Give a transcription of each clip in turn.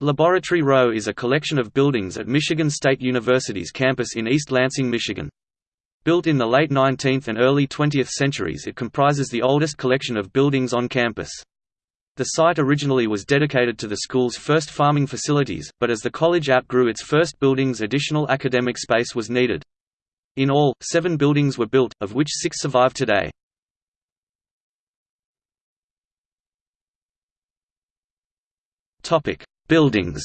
Laboratory Row is a collection of buildings at Michigan State University's campus in East Lansing, Michigan. Built in the late 19th and early 20th centuries it comprises the oldest collection of buildings on campus. The site originally was dedicated to the school's first farming facilities, but as the college outgrew its first buildings additional academic space was needed. In all, seven buildings were built, of which six survive today. Topic: Buildings.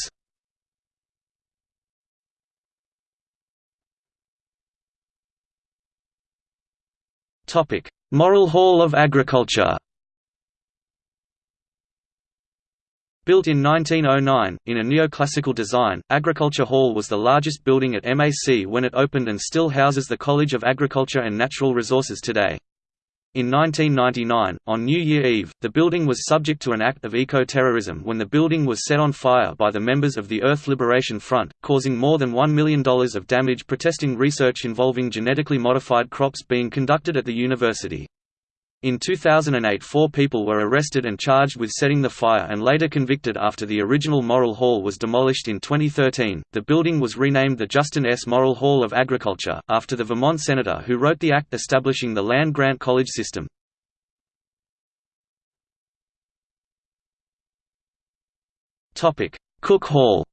Topic: Morrill Hall of Agriculture. Built in 1909, in a neoclassical design, Agriculture Hall was the largest building at MAC when it opened and still houses the College of Agriculture and Natural Resources today. In 1999, on New Year Eve, the building was subject to an act of eco-terrorism when the building was set on fire by the members of the Earth Liberation Front, causing more than $1 million of damage protesting research involving genetically modified crops being conducted at the university. In 2008 four people were arrested and charged with setting the fire and later convicted after the original Morrill Hall was demolished in 2013. The building was renamed the Justin S. Morrill Hall of Agriculture, after the Vermont senator who wrote the act establishing the land-grant college system. Cook Hall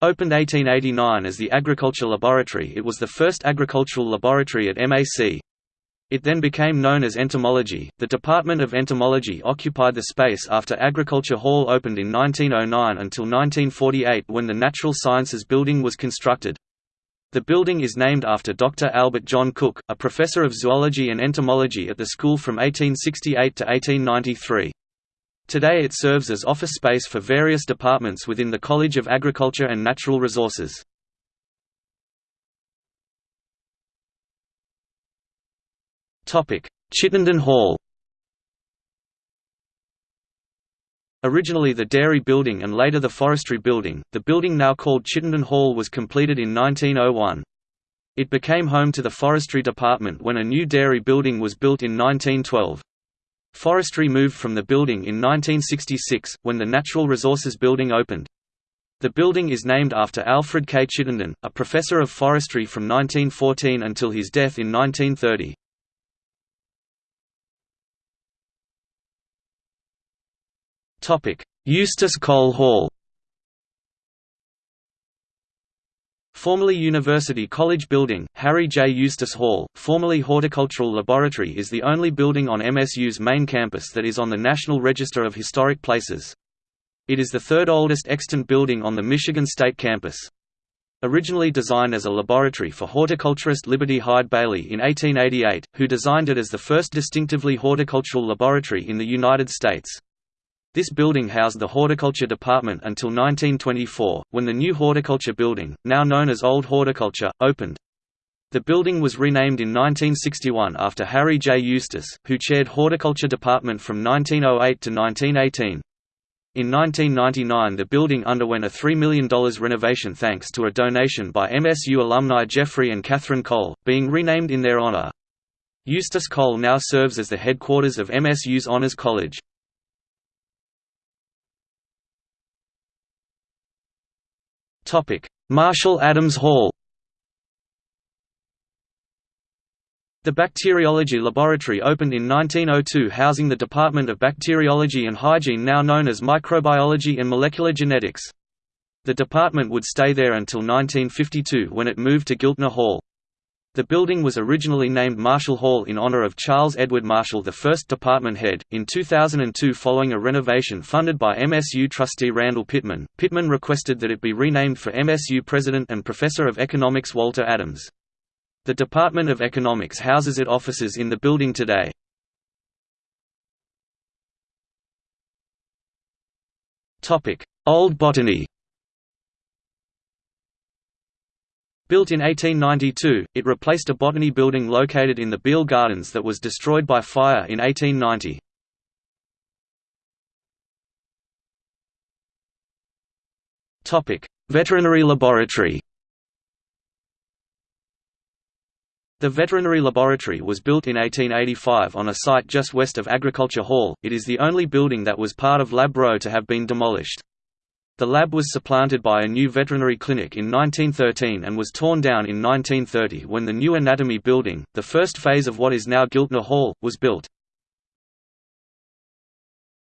Opened 1889 as the Agriculture Laboratory it was the first agricultural laboratory at MAC. It then became known as Entomology. The Department of Entomology occupied the space after Agriculture Hall opened in 1909 until 1948 when the Natural Sciences Building was constructed. The building is named after Dr. Albert John Cook, a professor of zoology and entomology at the school from 1868 to 1893. Today it serves as office space for various departments within the College of Agriculture and Natural Resources. Chittenden Hall Originally the Dairy Building and later the Forestry Building, the building now called Chittenden Hall was completed in 1901. It became home to the Forestry Department when a new dairy building was built in 1912. Forestry moved from the building in 1966, when the Natural Resources Building opened. The building is named after Alfred K. Chittenden, a professor of forestry from 1914 until his death in 1930. Eustace Cole Hall Formerly University College Building, Harry J. Eustace Hall, formerly Horticultural Laboratory is the only building on MSU's main campus that is on the National Register of Historic Places. It is the third oldest extant building on the Michigan State campus. Originally designed as a laboratory for horticulturist Liberty Hyde Bailey in 1888, who designed it as the first distinctively horticultural laboratory in the United States. This building housed the horticulture department until 1924, when the new horticulture building, now known as Old Horticulture, opened. The building was renamed in 1961 after Harry J. Eustace, who chaired horticulture department from 1908 to 1918. In 1999 the building underwent a $3 million renovation thanks to a donation by MSU alumni Jeffrey and Catherine Cole, being renamed in their honor. Eustace Cole now serves as the headquarters of MSU's Honors College. Marshall Adams Hall The bacteriology laboratory opened in 1902 housing the Department of Bacteriology and Hygiene now known as Microbiology and Molecular Genetics. The department would stay there until 1952 when it moved to Giltner Hall. The building was originally named Marshall Hall in honor of Charles Edward Marshall, the first department head. In 2002, following a renovation funded by MSU trustee Randall Pittman, Pittman requested that it be renamed for MSU president and professor of economics Walter Adams. The Department of Economics houses its offices in the building today. Topic: Old Botany Built in 1892, it replaced a botany building located in the Beal Gardens that was destroyed by fire in 1890. Veterinary laboratory The veterinary laboratory was built in 1885 on a site just west of Agriculture Hall, it is the only building that was part of Lab Row to have been demolished. The lab was supplanted by a new veterinary clinic in 1913 and was torn down in 1930 when the new anatomy building, the first phase of what is now Giltner Hall, was built.